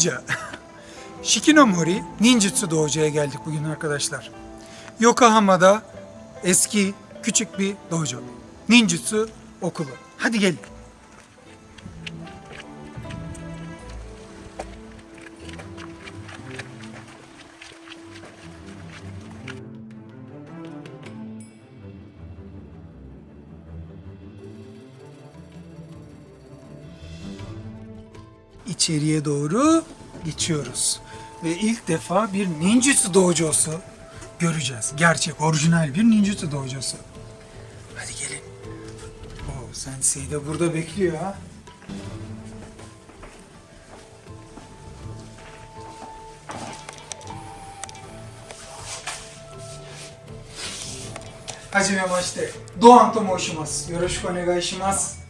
Ninja. Shikinomori Ninjutsu Dojo'ya geldik bugün arkadaşlar. Yokohama'da eski küçük bir dojo. Ninjutsu okulu. Hadi gelin. içeriye doğru geçiyoruz. Ve ilk defa bir ninjutsu dojosu göreceğiz. Gerçek, orijinal bir ninjutsu dojosu. Hadi gelin. Oo, sensei de burada bekliyor ha. Hajime maşte. Doğan to moushimasu. Yoroshiku onegai shimasu.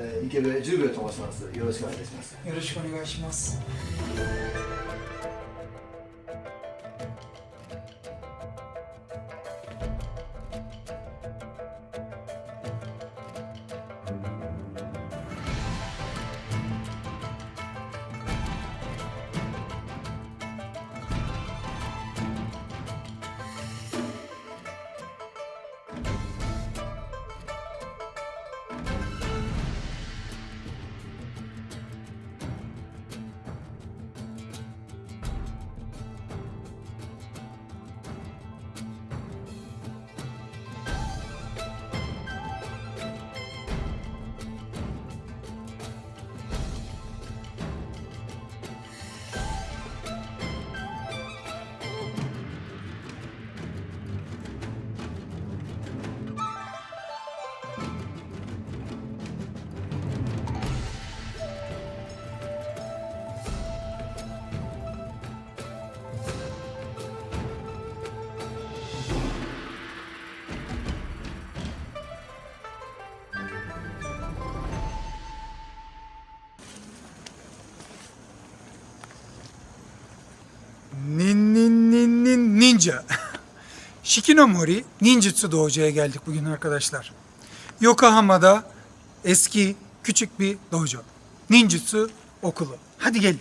えー池部十兵衛と申します。よろしくお願いいたします。よろしくお願いします。 Ninja. Shikinomori Ninjutsu Dojo'ya geldik bugün arkadaşlar. Yokohama'da eski küçük bir dojo. Ninjutsu okulu. Hadi gelin.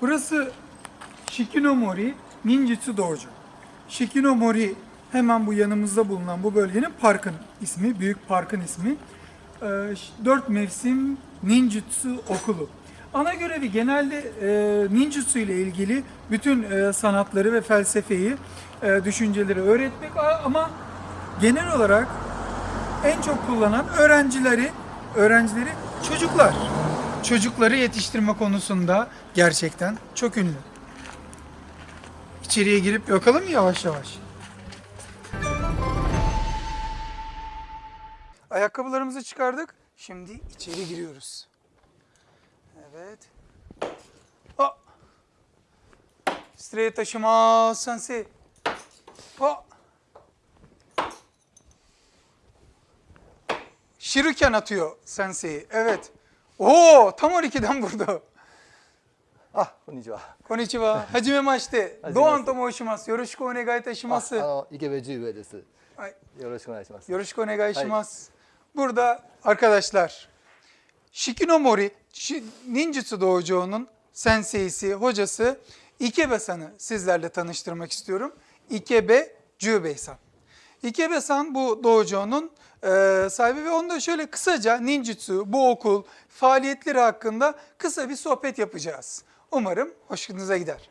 Burası Shikinomori Ninjutsu Dojo. Shikinomori hemen bu yanımızda bulunan bu bölgenin parkın ismi, büyük parkın ismi. Ş- Dört mevsim ninjutsu okulu. Ana görevi genelde e, ninjutsu ile ilgili bütün e, sanatları ve felsefeyi, e, düşünceleri öğretmek ama genel olarak en çok kullanan öğrencileri, öğrencileri çocuklar. Çocukları yetiştirme konusunda gerçekten çok ünlü. İçeriye girip bakalım yavaş yavaş? Ayakkabılarımızı çıkardık. Şimdi içeri giriyoruz. Evet. Ha. Straight taşıma sensei. Ha. Shuriken atıyor sensei. Evet. Oo, tam 12'den vurdu. あ、こんにちは。Konnichiwa. Hajime maşte. はじめまして Doğan to moushimasu. Yoroshiku onegai あ itashimasu. あの池部十兵衛です。はい。よろしくお願いします。Yoroshiku onegai shimasu. Burada arkadaşlar Shikinomori Shi- Ninjutsu Dojo'nun senseisi, hocası Ikebe-san'ı sizlerle tanıştırmak istiyorum. Ikebe Jubei-san. Ikebe-san bu dojo'nun e, sahibi ve onda şöyle kısaca ninjutsu, bu okul, faaliyetleri hakkında kısa bir sohbet yapacağız. Umarım hoşunuza gider.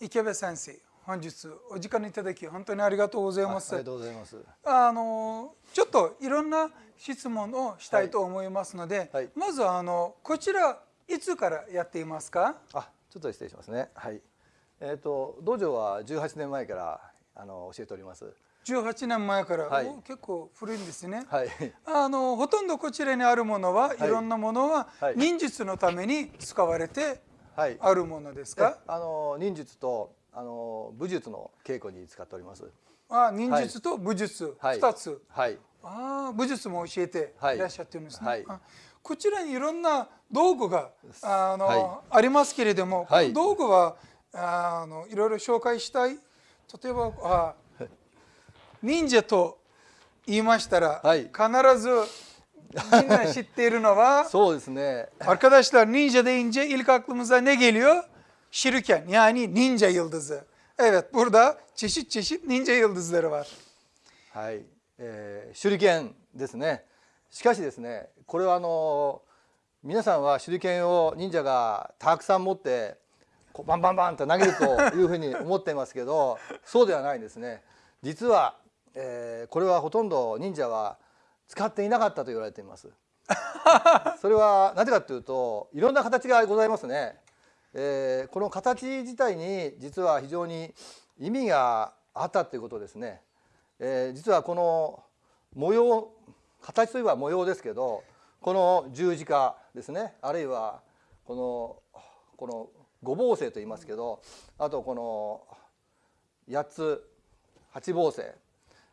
Ikebe Sensei, 本日お時間いただき本当にありがとうございああます。りがとうございます。あのちょっといろんな質問をしたいと思いますので、はいまずはあのこちらいつからやっていますか？あ、ちょっと失礼しますね。はい。えっ、と道場は18年前からあの教えております。18年前から、はいお結構古いんですね。はい。あのほとんどこちらにあるものは、いいろんなものは、はい忍術のために使われてはい。あるものですえか？あの忍術とあの武術の稽古に使っております。あ忍術と武術はい。2つ。はい。ああ武術も教えてはいいらっしゃってるんですね。はいあこちらにいろんな道具があの、はありますけれども、はい道具はあのいろいろ紹介したい例えばあ忍者と言いましたら、はい必ずみんな知っているのは そうですね arkadaşlar ninja deyince ilk aklımıza ne geliyor? Şiriken yani ninja yıldızı. Evet burada çeşit çeşit ninja yıldızları var. はい、えー手裏剣ですねしかしですねこれはあの皆さんは手裏剣を忍者がたくさん持ってこうバンバンバンと投げるというふうに思っていますけどそうではないんですね実は、えーこれはほとんど忍者は使っていなかったと言われていますそれはなぜかというといろんな形がございますね、えーこの形自体に実は非常に意味があったということですね。えー実はこの模様形といえば模様ですけどこの十字架ですね。あるいはこのこの五芒星と言いますけどあとこの八つ八芒星、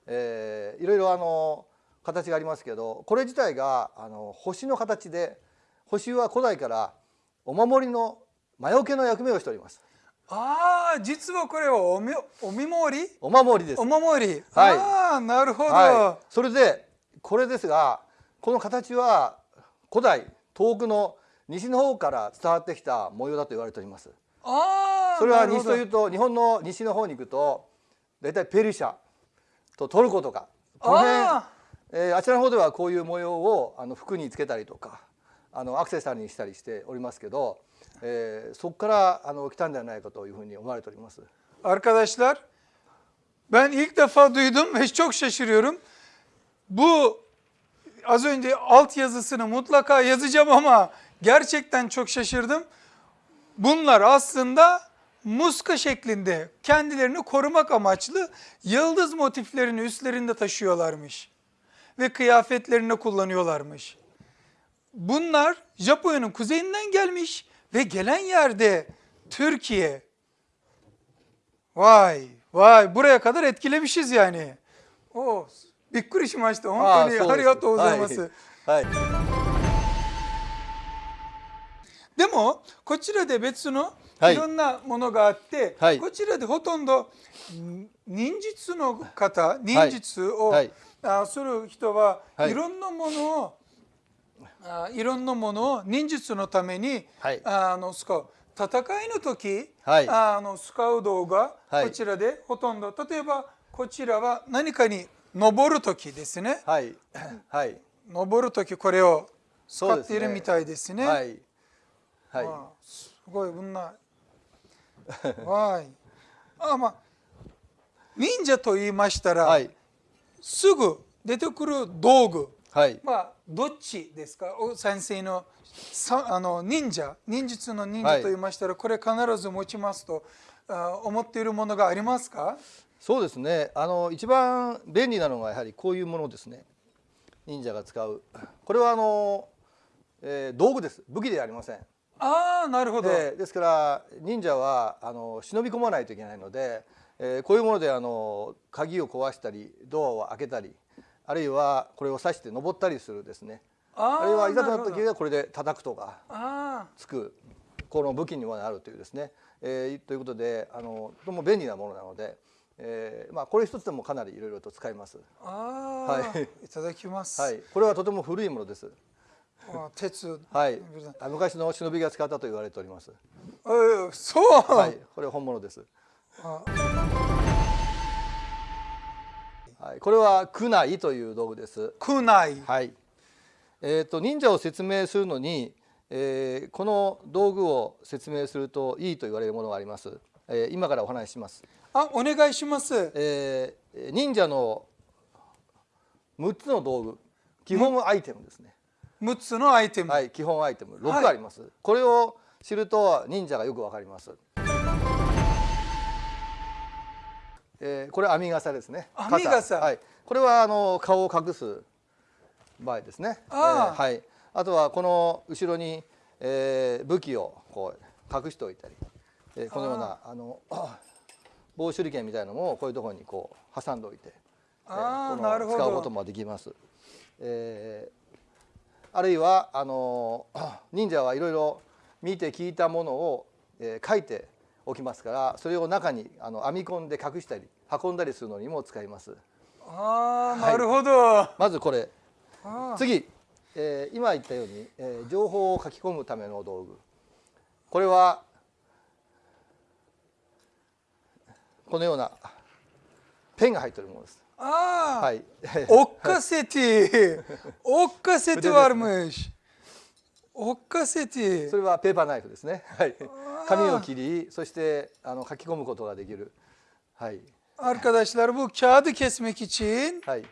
えーいろいろあの形がありますけどこれ自体があの星の形で星は古代からお守りの魔除けの役目をしております。Aa, 実はこれはおみお見守り？お守りですお。守り。はいああ、なるほど。はい、それでこれですがこの形は古代遠くの西の方から伝わってきた模様だと言われておりますああ、それは西というと日本の西の方に行くと大体ペルシャとトルコとかこの辺あえーあちらの方ではこういう模様をあの服につけたりとかあのアクセサリーにしたりしておりますけど、えーそこからあの来たんではないかというふうに思われております。 Arkadaşlar ben ilk defa duydum ve çok şaşırıyorum. Bu az önce alt yazısını mutlaka yazacağım ama gerçekten çok şaşırdım. Bunlar aslında muska şeklinde kendilerini korumak amaçlı yıldız motiflerini üstlerinde taşıyorlarmış. Ve kıyafetlerinde kullanıyorlarmış. Bunlar Japonya'nın kuzeyinden gelmiş ve gelen yerde Türkiye, Vay vay buraya kadar etkilemişiz yani. O びっくりしました。本当にあーそうですありがとうございます。はい、でもこちらで別のはいいろんなものがあって、はいこちらでほとんどん忍術の方、忍術を、はいあする人は、はいい、ろんなものをあいろんなものを忍術のために、はい。あの使う。戦いの時、はい。あの使う道具がはい。こちらでほとんど、例えばこちらは何かに登る時ですね。はい、はい、登る時これを使っているみたいですね。はい、はい、あすごいこんな。はい。あまあ忍者と言いましたら、はい、すぐ出てくる道具。はい、まあどっちですか？お先生のさあの忍者？忍術の忍はい者と言いましたら、これ必ず持ちますとあ思っているものがありますか？そうですね。あの一番便利なのがやはりこういうものですね。忍者が使う。これはあの、えー道具です。武器ではありません。ああなるほど、でですから忍者はあの忍び込まないといけないので、えーこういうものであの鍵を壊したりドアを開けたりあるいはこれを刺して登ったりするですね。ああるいはいざとなった時はこれで叩くとかあつくこの武器にもなるというですね、えーということであのとても便利なものなので、えーまあ、これ一つでもかなりいろいろと使います。はい。いただきます、はい、これはとても古いものです。あ鉄。はい、あ昔の忍びが使ったと言われております。えーそう、はい、これ本物です。あはい、これは苦内という道具です。区内はい。えっ、と忍者を説明するのに、えーこの道具を説明するといいと言われるものがあります。えー今からお話しします。あお願いしますえー忍者の6つの道具、基本アイテムですね。6つのアイテム、はい、基本アイテムはい6あります。これを知ると忍者がよくわかります。えーこれ編み笠ですね。編み笠はい。これはあの顔を隠す場合ですね。あーえーはい。あとはこの後ろに、えー武器をこう隠しておいたり、えーこのようなあの棒手裏剣みたいなのもこういうところにこう挟んでおいて、えーこのなるほど使うこともできます。えーあるいはあの 忍者はいろいろ見て聞いたものを、えー書いておきますからそれを中にあの編み込んで隠したり運んだりするのにも使います。ああ、はい。なるほど。まずこれ。次、えー今言ったように、えー情報を書き込むための道具。これはこのようなペンが入っているものです。あー、はい。おっかせて、おっかせてはあるむし。おっかせてそ。れはペーパーナイフですね。はい。紙を切り、そしてあの書き込むことができる。はい。 Arkadaşlar bu kağıdı kesmek için, はい。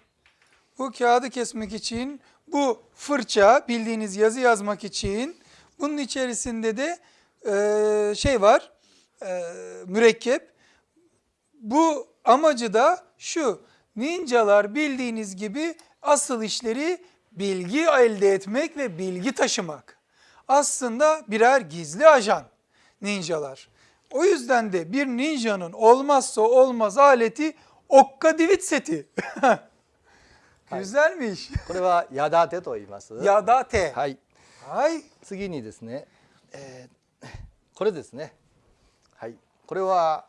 bu kağıdı kesmek için, bu fırça bildiğiniz yazı yazmak için, bunun içerisinde de e, şey var, e, mürekkep. Bu amacı da şu, ninjalar bildiğiniz gibi asıl işleri bilgi elde etmek ve bilgi taşımak. Aslında birer gizli ajan ninjalar. O yüzden de bir ninjanın olmazsa olmaz aleti okka divit seti. Güzelmiş. これは矢立てと言います。 Ya da te. はい。 Hay. 次にですね、えーこれですね。はい。これは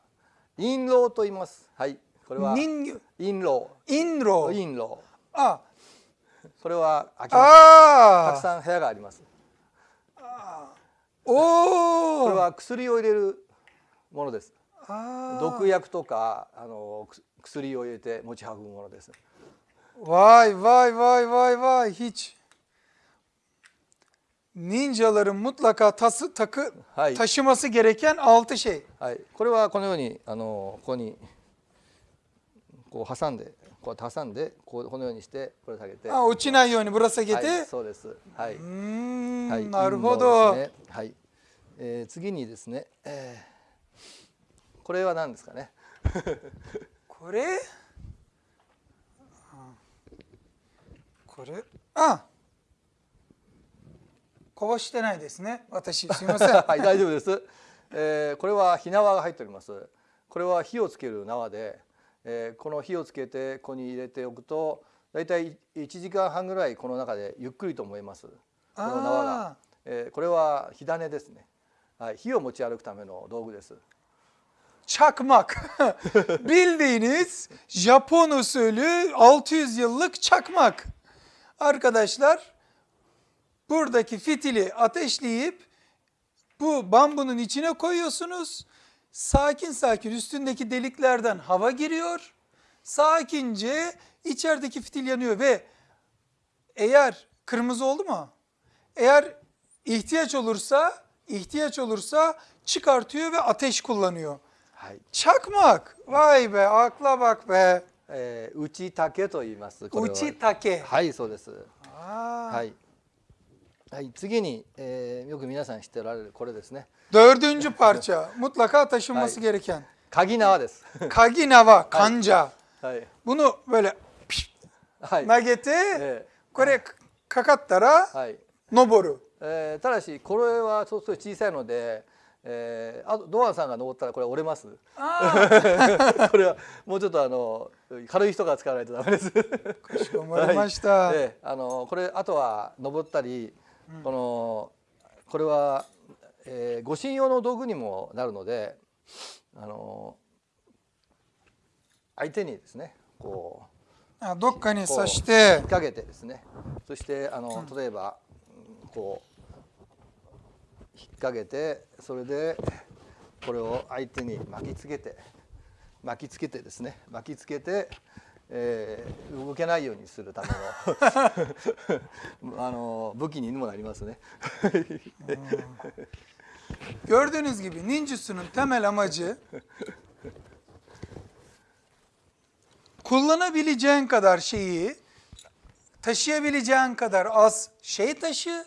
印籠と言います。はい。これは Nin, 印籠。 inro. 印籠。 Ah. それは開きたくさん部屋があります。おお。これは薬を入れるものです。毒薬とかあの薬を入れて持ち運ぶものです。わいわいわいわいわい。ひち忍はい。これはこのようにあのここにこう挟んでこう挟んでこうこのようにしてこれ下げて、Ha, 落ちないようにぶら下げて。はい、そうです。はい。うーんはい、なるほ印ど。ねはい、えー次にですね、えーこれは何ですかね？これ？あこれ？あこぼしてないですね私すいません はい、大丈夫です。えーこれは火縄が入っております。これは火をつける縄で、えーこの火をつけてここに入れておくと、だいたい1時間半ぐらいこの中でゆっくりと燃えます。この縄があ。えーこれは火種ですね。はい、火を持ち歩くための道具です。çakmak bildiğiniz Japon usulü 600 yıllık çakmak arkadaşlar buradaki fitili ateşleyip bu bambunun içine koyuyorsunuz sakin sakin üstündeki deliklerden hava giriyor sakince içerideki fitil yanıyor ve eğer kırmızı oldu mu eğer ihtiyaç olursa ihtiyaç olursa çıkartıyor ve ateş kullanıyor はい、 Çakmak. Vay be akla bak be. えー、内竹と言います。これは Uçi take. はい、そうです。 Aa. はい。 はい、次に、えーよく皆さん知っておられるこれですね。Dördüncü parça. Mutlaka taşınması Hay. gereken. 鍵縄です。Kaginava, kanca. はい。Bunu böyle piş, はい。nagete, え kore kakattara ーはい。noboru. えーただしこれはちょっと小さいので、えーあとドアンさんが登ったらこれ折れます。Aa, これはもうちょっとあの軽い人が使わないとダメです。kaşımarımaşta. であのこれあとは登ったり、このこれは、えー、護身用の道具にもなるのであの相手にですねこ Ha, Dokka ni うこう引 saçte. っ掛けてですね。そしてあの例えばうんこう引っ掛けてそれでこれを相手に巻きつけて巻きつけてですね。巻きつけて、えー動けないようにするためのあの武器にもなりますね。 Gördüğünüz gibi ninjutsu'nun temel amacı kullanabileceğin kadar şeyi taşıyabileceğin kadar az şey taşı,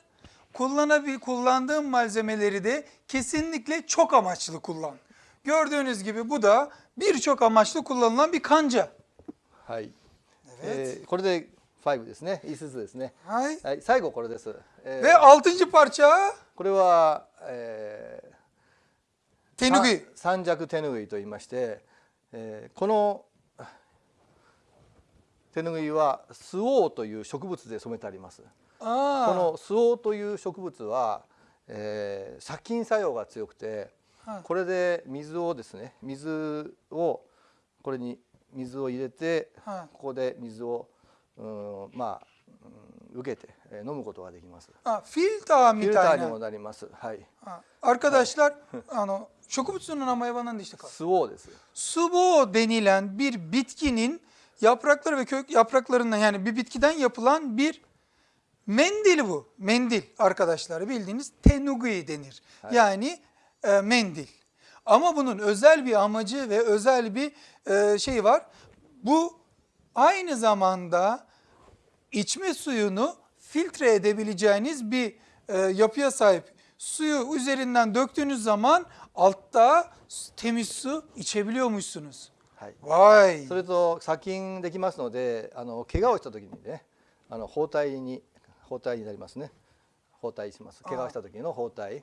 kullanabil kullandığın malzemeleri de kesinlikle çok amaçlı kullan. Gördüğünüz gibi bu da birçok amaçlı kullanılan bir kanca. はい、えーこれで5ですね5つですね。Hay. はい、最後これです。えー Ve altıncı parça これは、えー tenugui. さ三尺手ぬぐいと言いまして、えーこの手ぬぐいはスオウという植物で染めてあります。こ Aa, のスオウという植物は、えー殺菌作用が強くて、はいこれで水をですね水をこれに水を入れてはいここで水をうんまあうん受けてえー飲むことができます。あフィルターフィみたいなルターにもなります。はい。 Ha, Arkadaşlar ano, şokubutsunun ama hayvan demiştik. 酢をです。 Subo denilen bir bitkinin yaprakları ve kök yapraklarından yani bir bitkiden yapılan bir mendil bu. Mendil arkadaşlar bildiğiniz tenugui denir. Yani e, mendil. Ama bunun özel bir amacı ve özel bir e, şey var. Bu aynı zamanda içme suyunu filtre edebileceğiniz bir e, yapıya sahip. Suyu üzerinden döktüğünüz zaman altta temiz su içebiliyormuşsunuz. はい。 Vay. それと殺菌できますので、あの怪我をした時にね、あの包帯に包帯になりますね。包帯します。怪我をした時の包帯。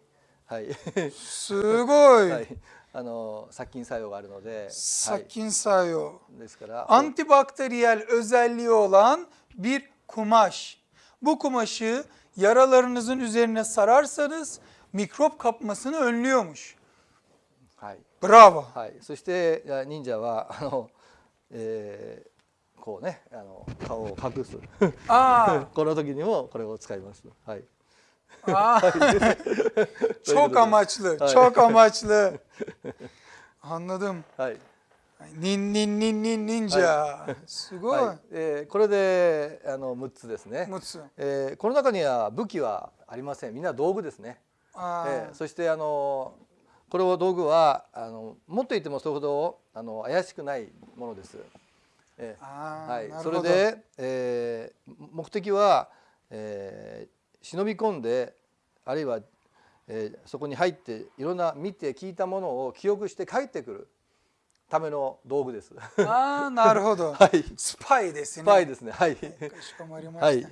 はい。すごい。はい。あの殺菌作用があるので、殺菌作用。はい。ですから。Antibakteriyel özelliği olan bir kumaş. Bu kumaşı yaralarınızın üzerine sararsanız mikrop kapmasını önlüyormuş. はい。Bravo. はい。そして忍者はあの、えーこうね、あの顔を隠す。Aa, この時にもこれを使います。はい。Çok amaçlı, çok amaçlı. Anladım. はい。Nin nin nin nin ninja. すごい。はい。えーこれであの6つですね。Mutsu. えーこの中には武器はありませんみんな道具ですね、えーそしてあのこれを道具はあの持っていてもそれほどあの怪しくないものです、えーあーはいそれで、えー目的は、えー忍び込んであるいは、えーそこに入っていろんな見て聞いたものを記憶して帰ってくるための道具です。あーなるほど。はい。スパイですね。スパイですね。はい。かしこまりました。はい。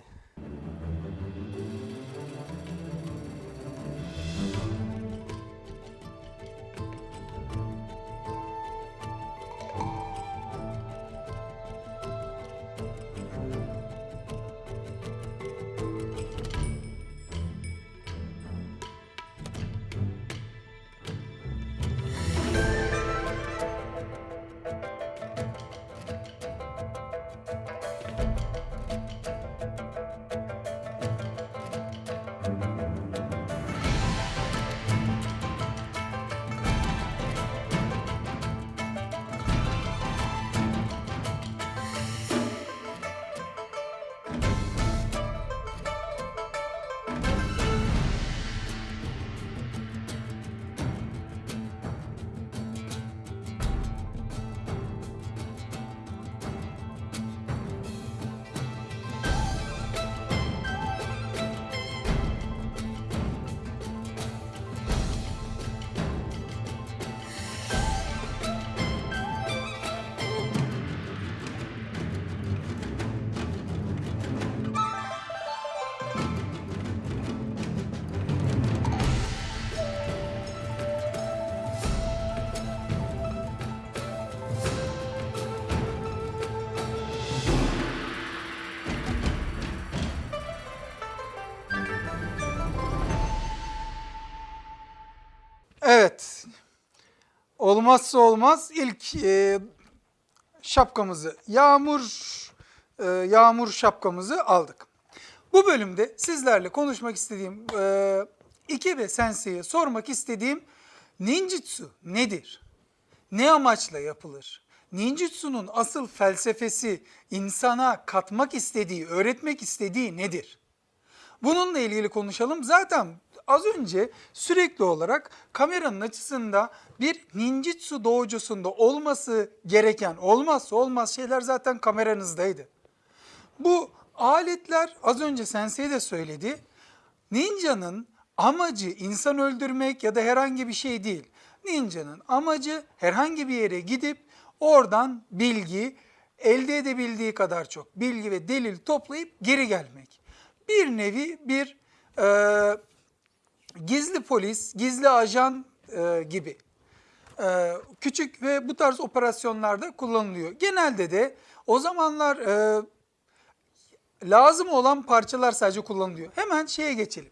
Evet. Olmazsa olmaz ilk e, şapkamızı, yağmur e, yağmur şapkamızı aldık. Bu bölümde sizlerle konuşmak istediğim, e, Ikebe Sensei'ye sormak istediğim ninjutsu nedir? Ne amaçla yapılır? Ninjutsu'nun asıl felsefesi, insana katmak istediği, öğretmek istediği nedir? Bununla ilgili konuşalım. Zaten az önce sürekli olarak kameranın açısında bir ninjutsu doujosunda olması gereken olmazsa olmaz şeyler zaten kameranızdaydı. Bu aletler az önce Sensei de söyledi. Ninja'nın amacı insan öldürmek ya da herhangi bir şey değil. Ninja'nın amacı herhangi bir yere gidip oradan bilgi, elde edebildiği kadar çok bilgi ve delil toplayıp geri gelmek. Bir nevi bir e, gizli polis, gizli ajan e, gibi e, küçük ve bu tarz operasyonlarda kullanılıyor. Genelde de o zamanlar e, lazım olan parçalar sadece kullanılıyor. Hemen şeye geçelim.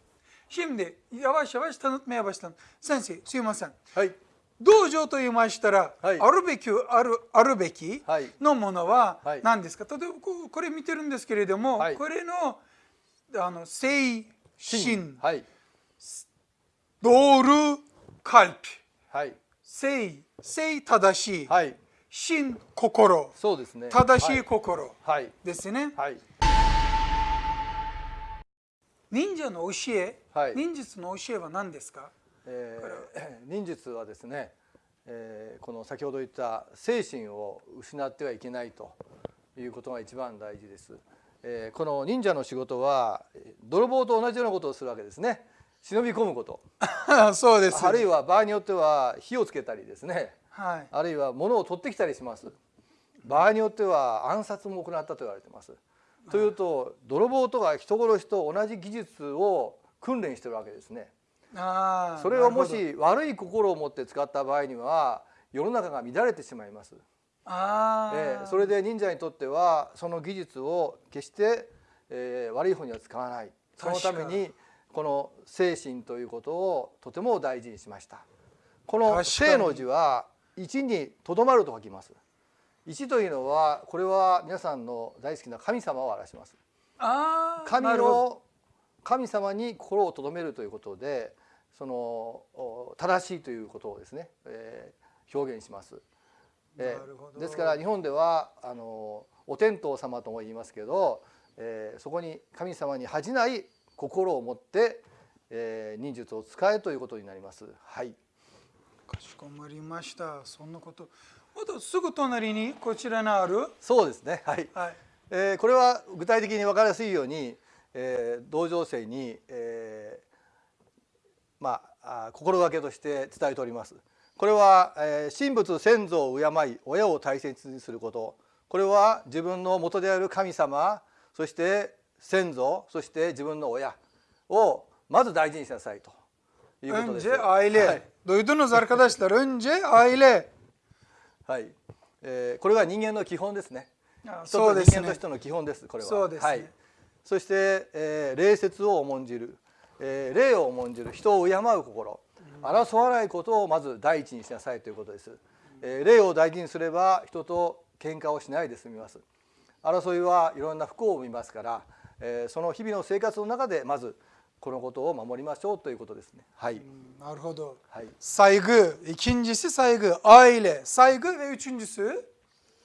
Şimdi yavaş yavaş tanıtmaya başlayalım. Sensei, Suyuma sen. はい。 道場と言いましたら、はいあるべきあるあるべきはいのものははい何ですか、例えばこうこれ見てるんですけれども、はいこれのあの精神はい 道ルカルピはい精精正しい、はい心心そうですね正しい心はいですね、はい忍者の教え、はい忍術の教えは何ですかえー忍術はですね、えーこの先ほど言った精神を失ってはいけないということが一番大事です。えーこの忍者の仕事はえー泥棒と同じようなことをするわけですね。忍び込むこと、そうですあるいは場合によっては火をつけたりですね、はいあるいは物を取ってきたりします。場合によっては暗殺も行ったと言われています。というと泥棒とか人殺しと同じ技術を訓練してるわけですね。あーそれをもし悪い心を持って使った場合には世の中が乱れてしまいます。あー、えーそれで忍者にとってはその技術を決して、えー悪い方には使わないそのためにこの精神ということをとても大事にしました。この「確かに精」の字は「一にとどまる」と書きます。一というのはこれは皆さんの大好きな神様を表します。神なるほど。の神様に心をとどめるということでそのお正しいということをですね、えー表現します。えーですから日本ではあのお天道様とも言いますけど、えーそこに神様に恥じない心を持って、えー忍術を使えということになります。はい。かしこまりましたそんなことまたすぐ隣にこちらにあるそうですね。はい。はいえーこれは具体的に分かりやすいように、えー同情生に、えーまああ心がけとして伝えております。これは、えー神仏先祖を敬い親を大切にすることこれは自分の元である神様そして先祖そして自分の親をまず大事にしなさいということです。Önce aile. はい Duydunuz arkadaşlar. Önce aile. はいえーこれが人間の基本ですね。そうですねと人間としての基本ですこれは。そうですねはい。そして、えー礼節を重んじる、えー礼を重んじる人を敬う心、争わないことをまず第一にしなさいということです。えー礼を大事にすれば人と喧嘩をしないで済みます。争いはいろんな不幸を生みますから、えーその日々の生活の中でまずこのことを守りましょうということですね。はい。Narhodo. はい。Saygı. İkincisi saygı. Aile. Saygı ve üçüncüsü？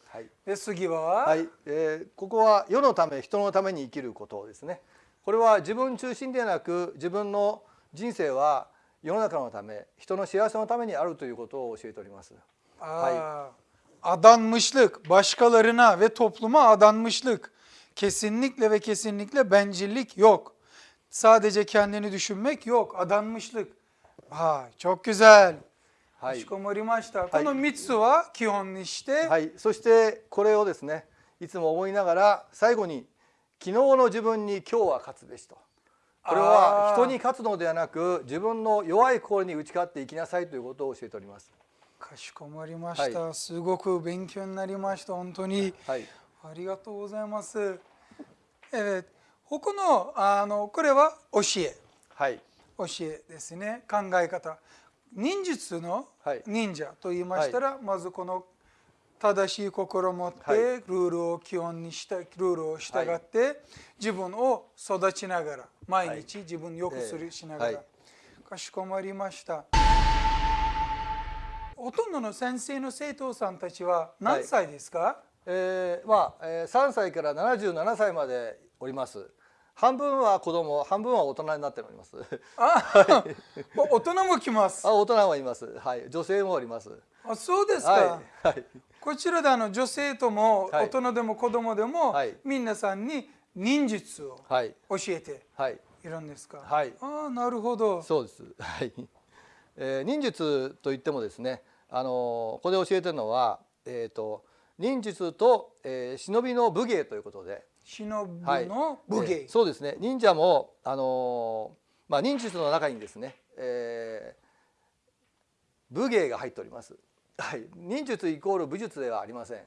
はい。ve sugiwa は？はい、えーここは世のため人のために生きることですねこれは自分中心ではなく自分の人生は世の中のため人の幸せのためにあるということを教えております。Aa, adanmışlık, başkalarına ve topluma adanmışlık. Kesinlikle ve kesinlikle bencillik yok. Sadece kendini düşünmek yok. Adanmışlık. Ha, çok güzel. はいかしこまりました。この3つは基本にして、はい、そしてこれをですねいつも思いながら最後に昨日の自分に今日は勝つべしとこれは人に勝つのではなく自分の弱い心に打ち勝っていきなさいということを教えております。かしこまりました。すごく勉強になりました。本当に。はい、ありがとうございます。えー、他のあのこれは教え。はい、教えですね。考え方。忍術のはい。忍者と言いましたら、まずこの正しい心を持って、はい。ルールを基本にしたルールを従って、自分を育ちながら毎日自分を良くする、ええしながら、はいかしこまりました。ほとんどの先生の生徒さんたちは何歳ですか、えーまあ、えー3歳から77歳までおります。半分は子供、半分は大人になっております。あ、お大人も来ます。あ、大人はいます。はい、女性もおります。あそうですか、はい、はい、こちらであの女性ともはい。大人でも子供でも、はい。皆さんに忍術をはい、教えてはい、いるんですか、はい。ああなるほど。そうです。はい。えー忍術といってもですね、あのここで教えてるのは、えっ、と忍術と、えー忍びの武芸ということで、忍の武芸、えーそうですね。忍者もあのまあ忍術の中にですね、えー武芸が入っております。はい。忍術イコール武術ではありません。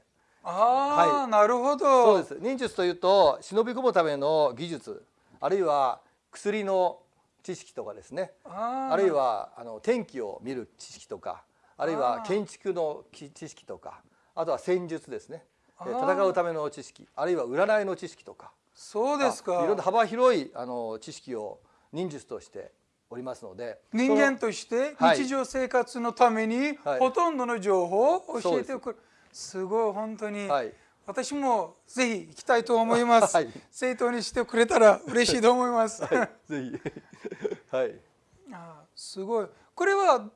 ああ、はいなるほそどうです。忍術というと忍び込むための技術、あるいは薬の知識とかですね。あるいはあの天気を見る知識とかあるいは建築の知識とかあとは戦術ですね。戦うための知識あるいは占いの知識とか。そうですか。あいろんな幅広いあの知識を忍術としておりますので。人間としてはい。日常生活のためにはい。ほとんどの情報を教えてそうくるすごい本当に、はい。私もぜひ行きたいと思います、はい。生徒にしてくれたら嬉しいと思います、はい、ぜひ。はい。あーすごい。これは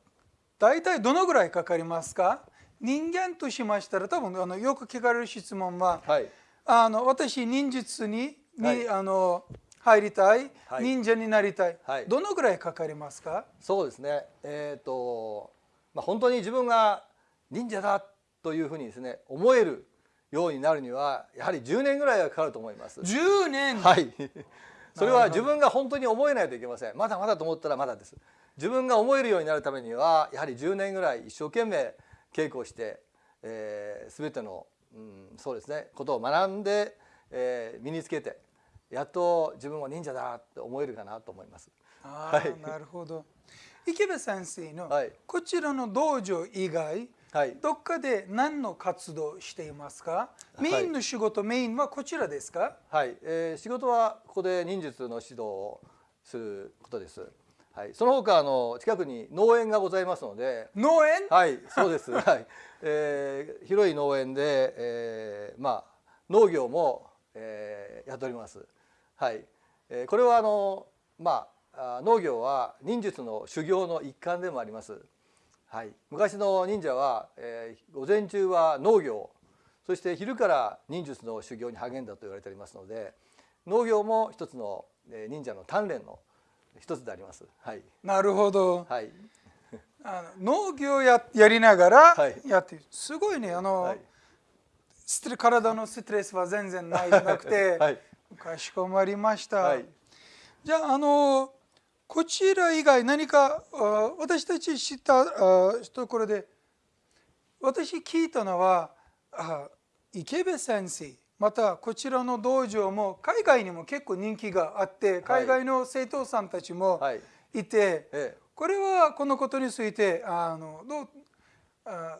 大体どのぐらいかかりますか？人間としましたら多分あのよく聞かれる質問ははいあの私忍術にに、はいあの入りたい、はい忍者になりたい、はいどのぐらいかかりますか？そうですねえっ、とまあ本当に自分が忍者だというふうにですね思えるようになるにはやはり10年ぐらいはかかると思います。10年、はい。それは自分が本当に思えないといけません。まだまだと思ったらまだです。自分が思えるようになるためにはやはり10年ぐらい一生懸命稽古して、えー、全ての、うん、そうですねことを学んで、えー、身につけてやっと自分は忍者だって思えるかなと思います。あはい。ーなるほど。池部先生のはい。こちらの道場以外はい。どっかで何の活動をしていますか？い。メインの仕事、メインはこちらですか？はい、えー仕事はここで忍術の指導をすることです。はい、その他あの近くに農園がございますので、農園、はい、そうです。はい、えー広い農園で、えーまあ農業も、えーやっております。はい、えーこれはあのまああ農業は忍術の修行の一環でもあります。はい、昔の忍者は、えー午前中は農業そして昼から忍術の修行に励んだと言われておりますので農業も一つの、えー忍者の鍛錬の一つであります。はい、なるほど。はい、あの農業ややりながらはい。やってる、すごいね。あの、はい。体のストレスは全然ないなくて、はい。かしこまりました、はい。じゃああのこちら以外何かあ私たち知ったあところで私聞いたのはあ池部先生またこちらの道場も海外にも結構人気があって海外の生徒さんたちもはい。いて、ええ。これはこのことについてあのどうあ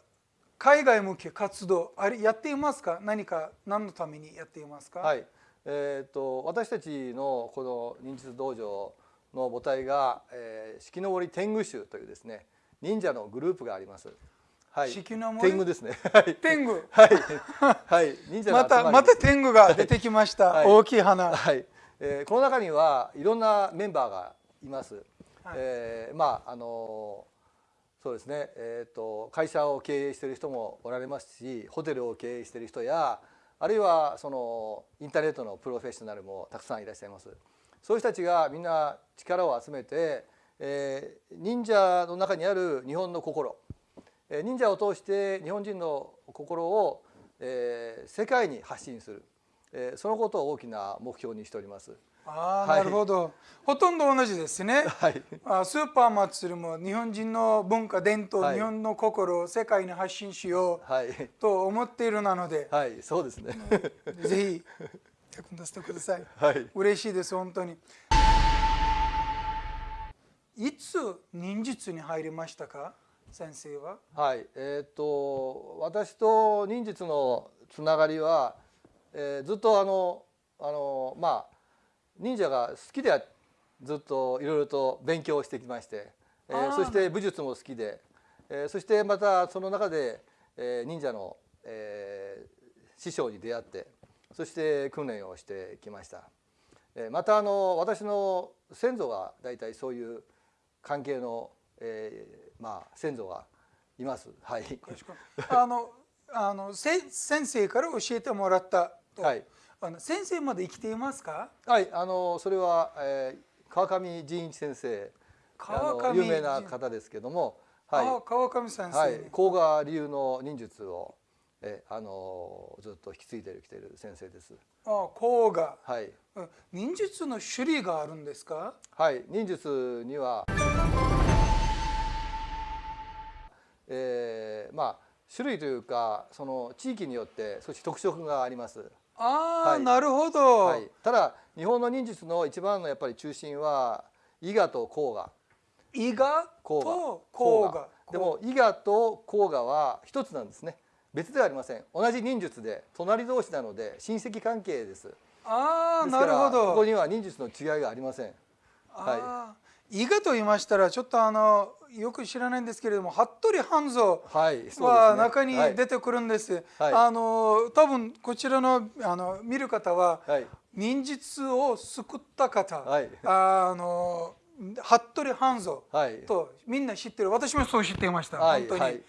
海外向け活動あれやっていますか？何か何のためにやっていますか、はい、えー、と私たちのこの忍術道場の母体が、えー、四季の森天狗宗というですね忍者のグループがあります。はい、天狗ですね。はい、天狗。はい、はい、忍者のまたまた天狗が出てきました、はい。大きい花、はい、えーこの中にはいろんなメンバーがいます。はい。えーまああのそうですね、えー、と会社を経営している人もおられますしホテルを経営している人やあるいはそのインターネットのプロフェッショナルもたくさんいらっしゃいます。そういう人たちがみんな力を集めて、えー忍者の中にある日本の心。えー忍者を通して日本人の心を、えー世界に発信する、えーそのことを大きな目標にしております。ああ、はい。なるほど。ほとんど同じですね。はい、あスーパー祭りも日本人の文化伝統、はい。日本の心を世界に発信しよはい、うと思っているなので、はい、そうですね。ぜひ役に立ててください。はい、嬉しいです本当に。いつ忍術に入りましたか？先生は？はい、えっ、と私と忍術のつながりは、えーずっとあのあのまあ忍者が好きでずっといろいろと勉強してきまして、えーそして武術も好きで、えーそしてまたその中で、えー忍者の、えー師匠に出会ってそして訓練をしてきました。えーまたあの私の先祖が大体そういう関係の、えーまあ先祖がいます。はい。あのあのせ先生から教えてもらったと、はい。あの先生まで生きていますか？はい。あのそれは、えー、川上仁一先生、川上有名な方ですけども、はい。あ川上先生、はい。甲賀流の忍術を、えーあのずっと引き継いできている先生です。あ甲賀はい。うん忍術の種類があるんですか？はい、忍術には、えーまあ種類というかその地域によって少し特色があります。ああ、はい。なるほど、はい、ただ日本の忍術の一番のやっぱり中心は伊賀と甲賀、伊賀甲と賀。甲賀。でも伊賀と甲賀は一つなんですね。別ではありません。同じ忍術で隣同士なので親戚関係です。ああなるほど。ここには忍術の違いがありません。あー伊賀と言いましたらちょっとあのよく知らないんですけれども服部半蔵は中にはい。出てくるんです。はい。あの多分こちらのあの見る方ははい。忍術を救った方、はい。あの服部半蔵はい。とみんな知ってる。私もそう知っていました、はい本当に、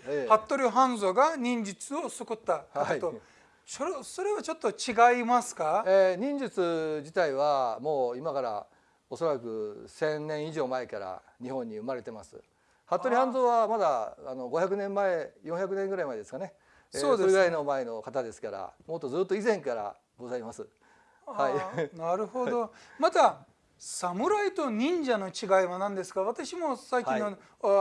服部半蔵が忍術を救った方と、はい。それそれはちょっと違いますか、えー忍術自体はもう今からおそらく1000年以上前から日本に生まれてます。服部半蔵はまだあの500年前400年ぐらい前ですかね、えーそうですね。れぐらいの前の方ですからもっとずっと以前からございます。はい。なるほど。また侍と忍者の違いは何ですか？私も最近の,、はい。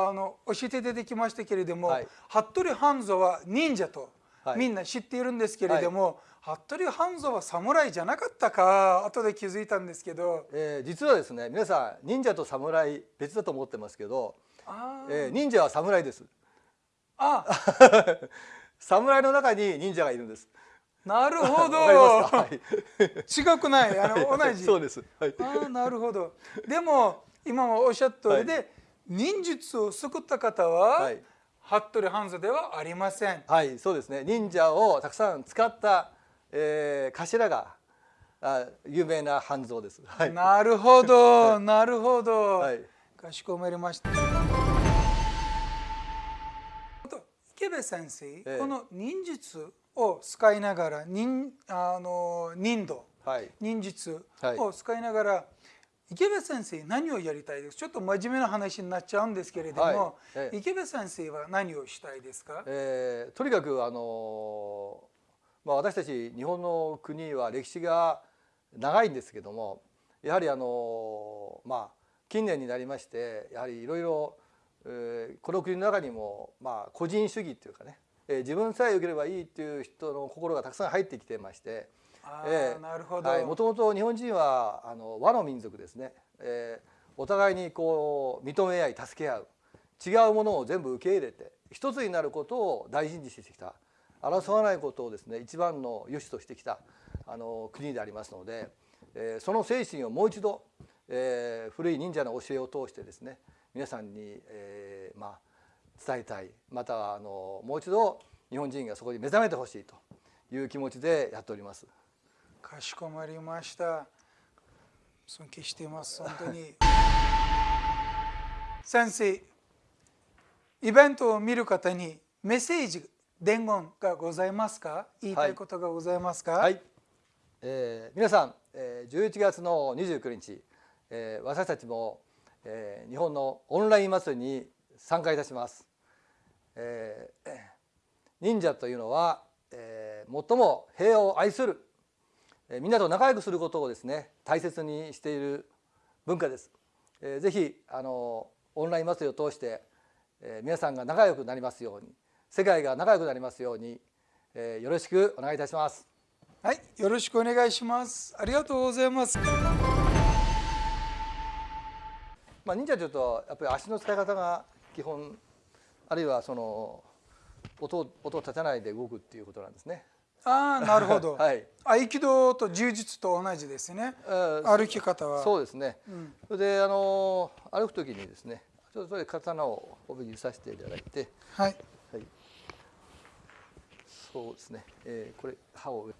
あの教えて出てきましたけれども、はい。服部半蔵は忍者とはい。みんな知っているんですけれども、服部半蔵は侍じゃなかったか後で気づいたんですけど。えー実はですね皆さん忍者と侍別だと思ってますけど、あーえー忍者は侍ですあ 侍の中に忍者がいるんですなるほど。はい、違くない？あの同じ。そうです、はい、ああなるほど。でも今もおっしゃった通りで、忍術を救った方は、はい服部半蔵ではありません。はい、そうですね。忍者をたくさん使った、えー、頭があ有名な半蔵です。はい。なるほど、なるほど。はい。かしこまりました。池部先生、ええこの忍術を使いながら忍あの忍度はい。忍術はいを使いながら、池部先生何をやりたいです？かちょっと真面目な話になっちゃうんですけれども、はいええ池部先生は何をしたいですか、えーとにかくあのーまあ私たち日本の国は歴史が長いんですけども、やはりあのーまあ近年になりましてやはりいろいろえーこの国の中にもまあ個人主義っていうかね、えー自分さえ良ければいいっていう人の心がたくさん入ってきてまして。あええーなるほど、はい、もともと日本人はあの和の民族ですね、えーお互いにこう認め合い助け合う違うものを全部受け入れて一つになることを大事にしてきた争わないことをですね一番の良しとしてきたあの国でありますので、えーその精神をもう一度、えー古い忍者の教えを通してですね皆さんに、えーまあ、伝えたい。またはあのもう一度日本人がそこに目覚めてほしいという気持ちでやっております。かしこまりました。尊敬しています。本当に。先生イベントを見る方にメッセージ伝言がございますか？言いたいことがございますか、はい、えー皆さん、えー11月の29日、えー私たちも、えー日本のオンライン祭りに参加いたします。えー忍者というのは、えー最も平和を愛する、えーみんなと仲良くすることをですね大切にしている文化です。えーぜひあのオンライン祭りを通して、えー皆さんが仲良くなりますように世界が仲良くなりますように、えーよろしくお願いいたします。はい、よろしくお願いします。ありがとうございます。まあ、忍者というとやっぱり足の使い方が基本あるいはその音を音を立てないで動くっていうことなんですね。ああなるほど、はい。合気道と柔術と同じですね。えー歩き方は。そうですね。ん。それであの歩く時にですねちょっとそれで刀を帯にさせていただいて、はいはい、そうですね、えーこれ刃を上、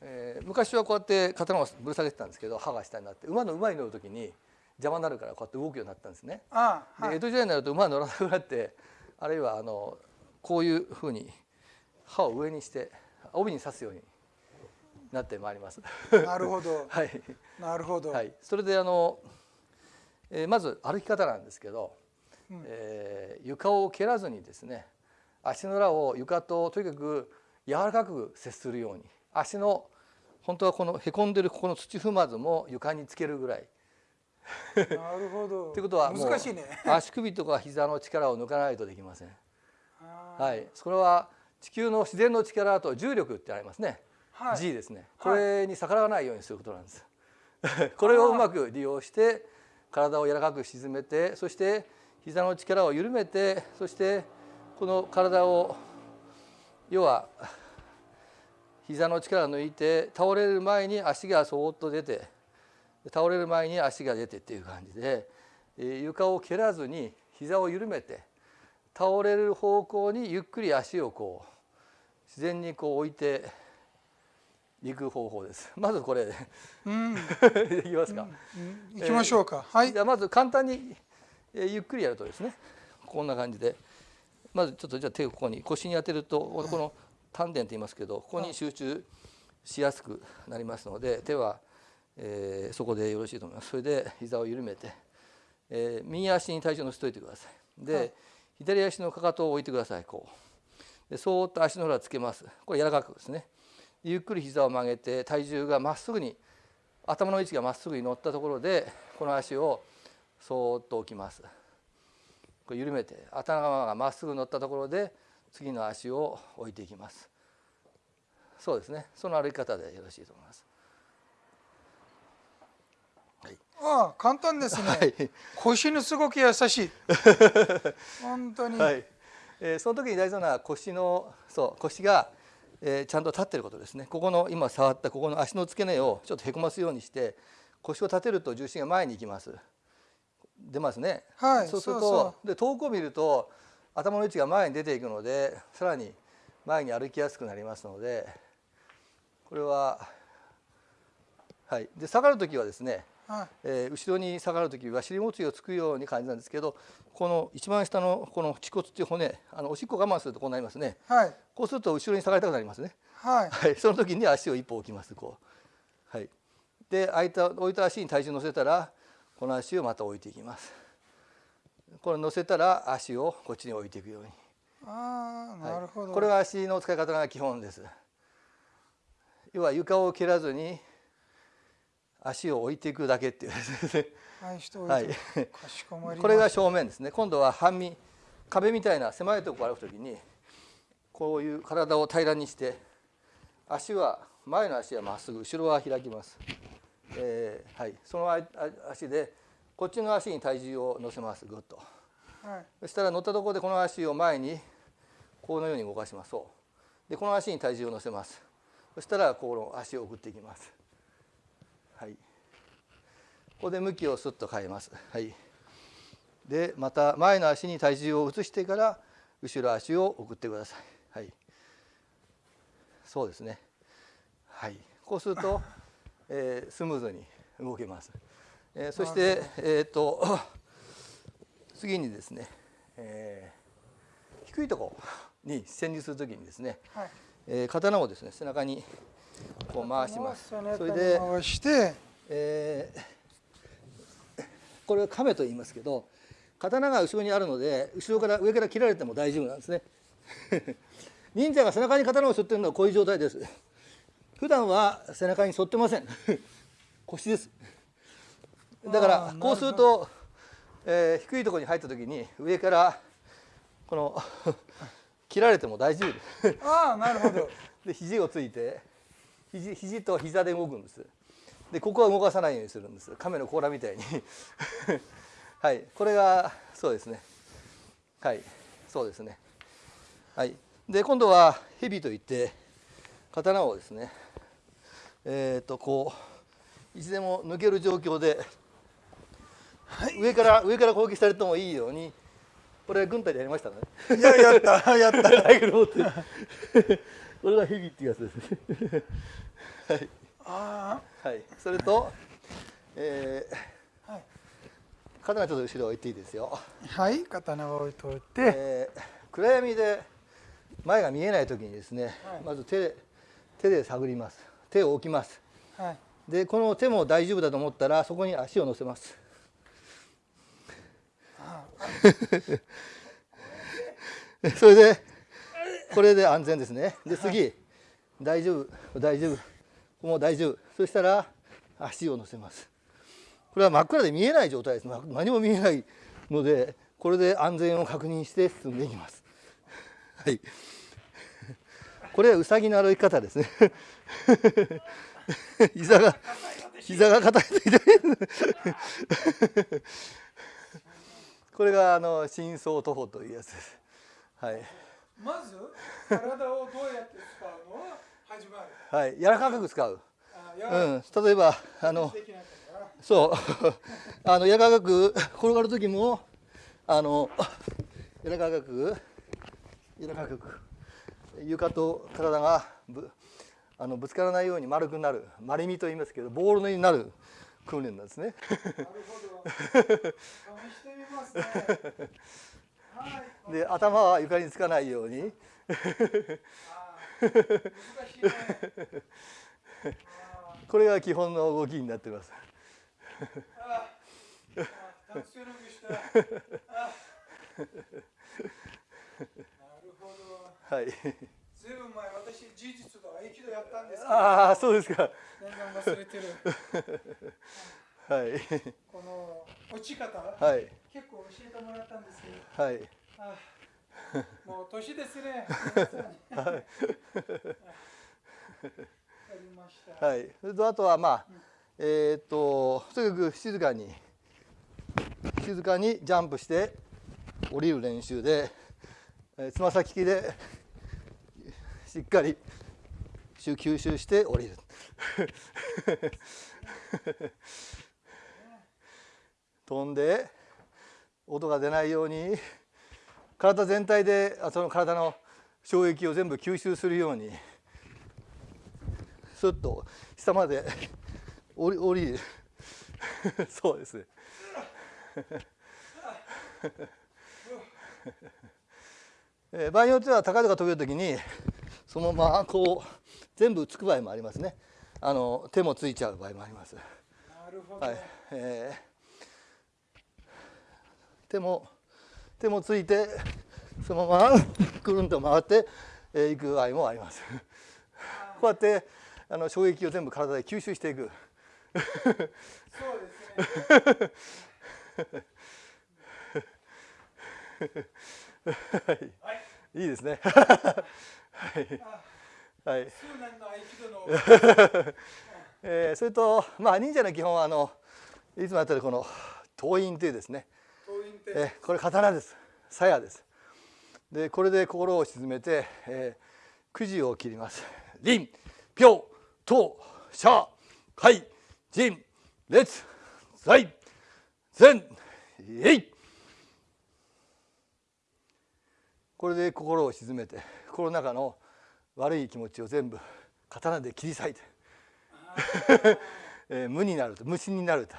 えー昔はこうやって刀をぶら下げてたんですけど刃が下になって馬の馬に乗る時に邪魔になるからこうやって動くようになったんですね。ああ、はい、で江戸時代になると馬は乗らなくなってあるいはあのこういうふうに刃を上にして帯に刺すようになってまいります。なるほど。はい、なるほど、はい、それであの、えーまず歩き方なんですけど、えー床を蹴らずにですね足の裏を床ととにかく柔らかく接するように足の本当はこのへこんでるここの土踏まずも床につけるぐらいなるほどということは難しいね足首とか膝の力を抜かないとできません。はい、それは地球の自然の力と重力ってありますね。はい G ですね。はいこれに逆らわないようにすることなんです。これをうまく利用して体を柔らかく沈めてそして膝の力を緩めてそしてこの体を要は膝の力を抜いて倒れる前に足がそーっと出て倒れる前に足が出てっていう感じで床を蹴らずに膝を緩めて倒れる方向にゆっくり足をこう自然にこう置いていく方法です。まずこれ、うん、いきますか。うん、いきましょうか。はい。じゃまず簡単に、えー、ゆっくりやるとですね、こんな感じで、まずちょっとじゃあ手をここに腰に当てるとこの丹田と言いますけど、ここに集中しやすくなりますので、手は、えー、そこでよろしいと思います。それで膝を緩めて、えー、右足に体重を乗せておいてください。で、はい、左足のかかとを置いてください。こう。で、そーっと足の裏つけます。これ柔らかくですね。ゆっくり膝を曲げて体重がまっすぐに頭の位置がまっすぐに乗ったところでこの足をそーっと置きますこれ緩めて頭がまっすぐ乗ったところで次の足を置いていきます。そうですね。その歩き方でよろしいと思います。はい、ああ簡単ですね、はい、腰のすごく優しい。本当に、はい。えー、その時に大事なのは腰のそう腰がえー、ちゃんと立ってることですね。ここの今触ったここの足の付け根をちょっとへこますようにして腰を立てると重心が前に行きます出ますね、はい、そうするとで遠くを見ると頭の位置が前に出ていくのでさらに前に歩きやすくなりますのでこれははい。で下がる時はですねはい、えー、後ろに下がる時は尻もちをつくように感じなんですけどこの一番下のこの恥骨っていう骨あのおしっこ我慢するとこうなりますね、はい、こうすると後ろに下がりたくなりますね、はい、はい、その時に足を一歩置きますこう、はい、で空いた置いた足に体重乗せたらこの足をまた置いていきます。これ乗せたら足をこっちに置いていくように。ああなるほど、はい、これは足の使い方が基本です。要は床を蹴らずに足を置いていくだけっていうはい、これが正面ですね。今度は半身壁みたいな狭いところ歩くときにこういう体を平らにして足は前の足はまっすぐ後ろは開きます、えー、はい、その足でこっちの足に体重を乗せます。ぐっと、はい、そしたら乗ったところでこの足を前にこのように動かしますそう。でこの足に体重を乗せます。そしたらこの足を送っていきます。はい。ここで向きをスッと変えます。はい、でまた前の足に体重を移してから後ろ足を送ってください。はい、そうですね。はい、こうすると、えー、スムーズに動けます。えー、そしてえっ、ー、と次にですね、えー、低いところに潜入するときにですね、はい、えー、刀をですね背中にこう回します。それで回して、えーこれは亀と言いますけど刀が後ろにあるので後ろから上から切られても大丈夫なんですね。忍者が背中に刀を背負ってるのはこういう状態です普段は背中に沿ってません。腰です。だからこうすると、えー、低いところに入った時に上からこの 切られても大丈夫。ですああなるほど。で肘をついて肘肘と膝で動くんです。でここは動かさないようにするんです。亀の甲羅みたいに。はい。これがそうですね。はい。そうですね。はい。で今度は蛇といって刀をですねえっ、ー、とこういつでも抜ける状況で、はい、上から上から攻撃されてもいいようにこれ軍隊でやりましたね。いややった。やった。これが蛇っていうやつです。ね はい。はい、それと、えー、はい、刀ちょっと後ろ置いていいですよ。はい。刀を置いといて、えー、暗闇で前が見えない時にですね、はい、まず手で手で探ります手を置きます、はい、でこの手も大丈夫だと思ったらそこに足を乗せます。それでこれで安全ですね。で次、大丈夫大丈夫。もう大丈夫。そしたら足を乗せます。これは真っ暗で見えない状態です。何も見えないのでこれで安全を確認して進んでいきます。はい。これはうさぎの歩き方ですね 膝が膝が硬いと痛い。これがあの深層徒歩というやつです。はい。まず体をどうやって使うのは始まる。はい。柔らかく使う。うん。例えばあのそう。あの柔らかく転がる時もあの柔らかく柔らかく床と体がぶあのぶつからないように丸くなる。丸みと言いますけどボールになる訓練なんですね。なるほど。試してみますね。は いで頭は床につかないように。これが基本の動きになっています。なるほどはい。ずいぶん前私事実と合気道やったんですけどああそうですか。全然忘れてる。はい。この落ち方、はい。結構教えてもらったんですけど。はい。あーもう年ですね。皆さんにわかりました、はい。それとあとはまあえーっととにかく静かに静かにジャンプして降りる練習でえーつま先きでしっかり吸収して降りる。飛んで音が出ないように体全体であその体の衝撃を全部吸収するようにスッと下まで降り降りる そうです えー場合によっては高々飛べるときにそのままこう全部つく場合もありますね。あの手もついちゃう場合もあります。なるほど、はい、えー手も手もついてそのまま くるんと回って、えー、いく場合もあります。こうやってあの衝撃を全部体で吸収していく。そうですね。いいですね。はい。はい。数年の合気道の。えーそれとまあ忍者の基本はあのいつもやってるこの刀印というですね。党員って、えーこれ刀です。鞘です。でこれで心を鎮めて、えー、くじを切ります。臨票刀者海陣列在前えい。これで心を鎮めて心の中の悪い気持ちを全部刀で切り裂いて、無になると無心になると。